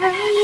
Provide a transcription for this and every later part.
yang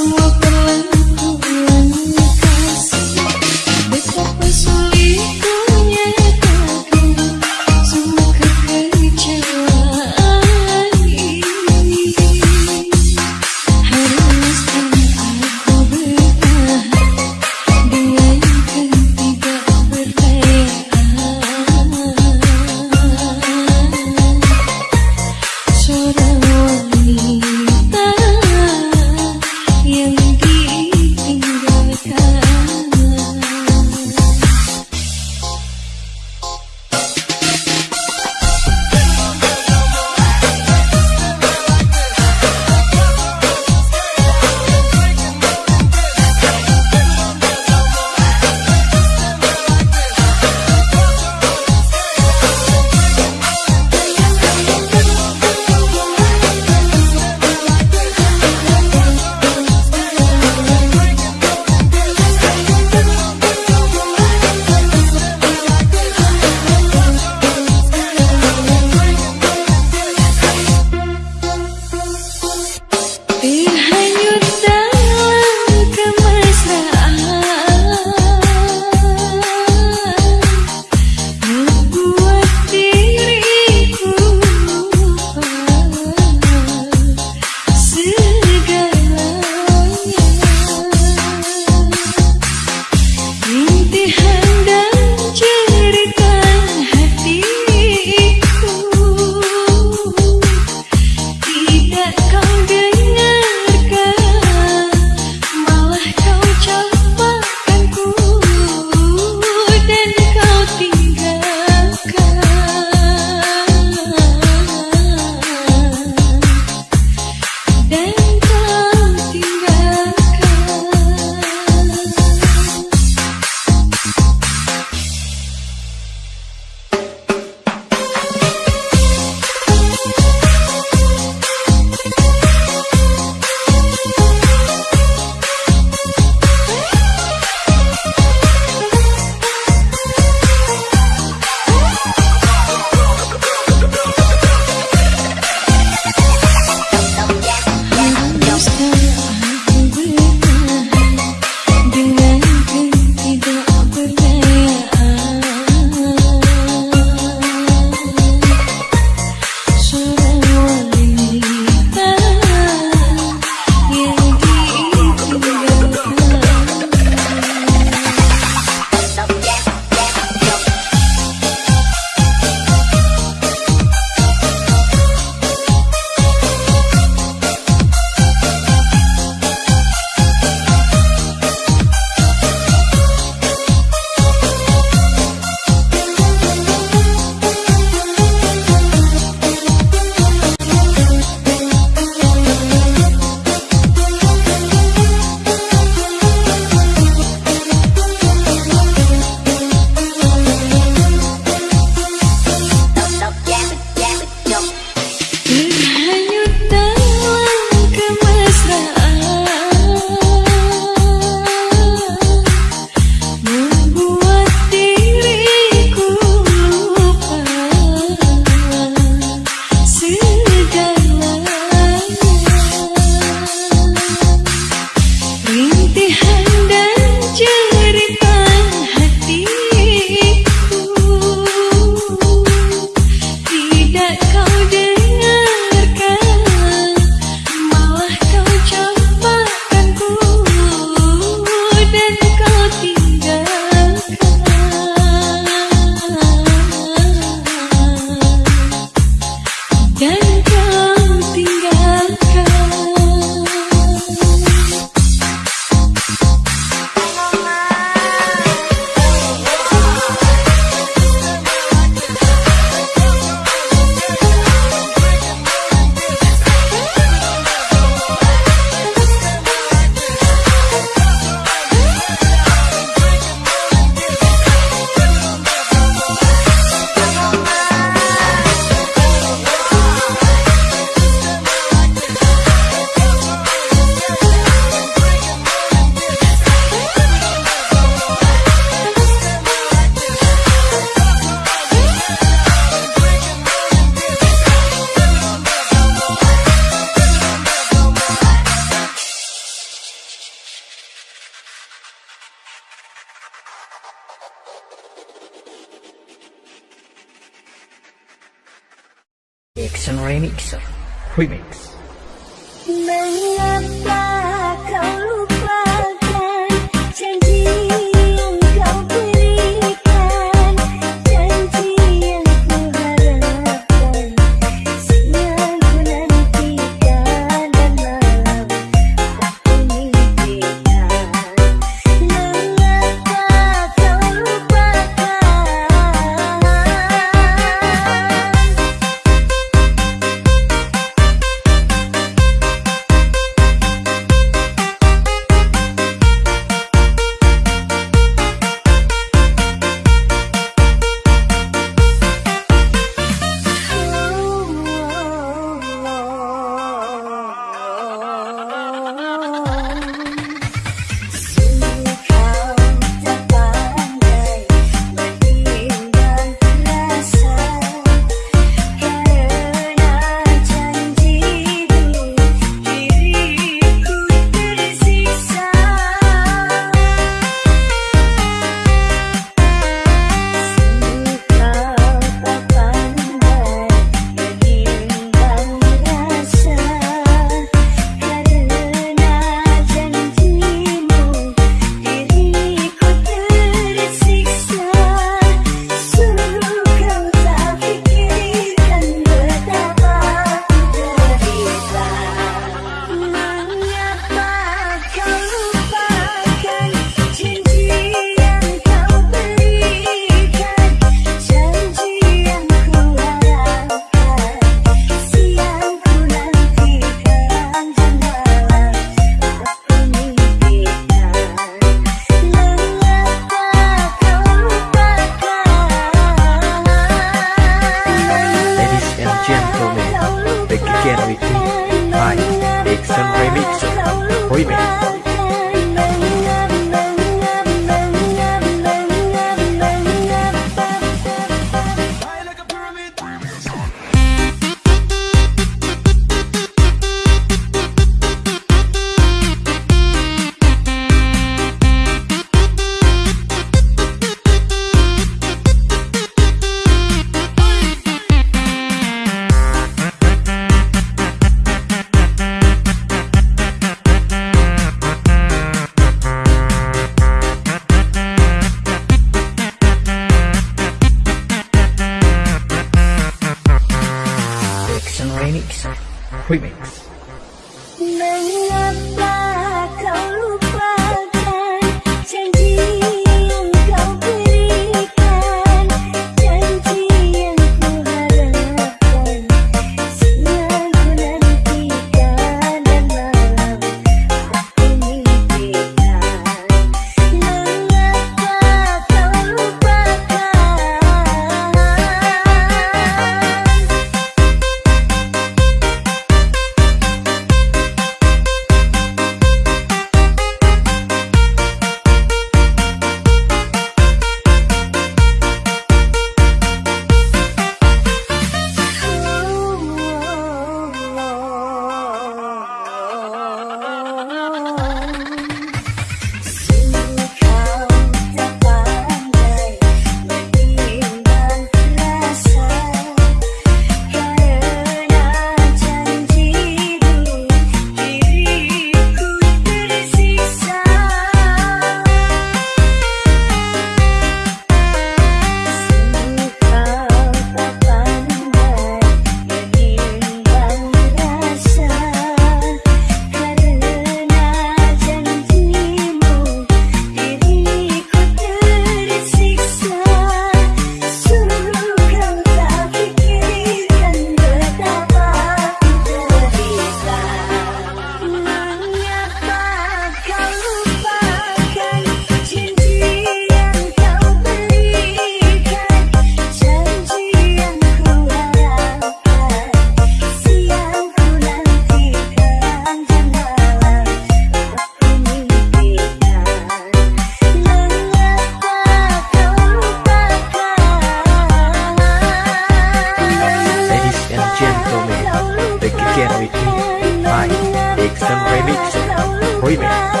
again with me, I, Dixon Remixer Remix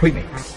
Remix.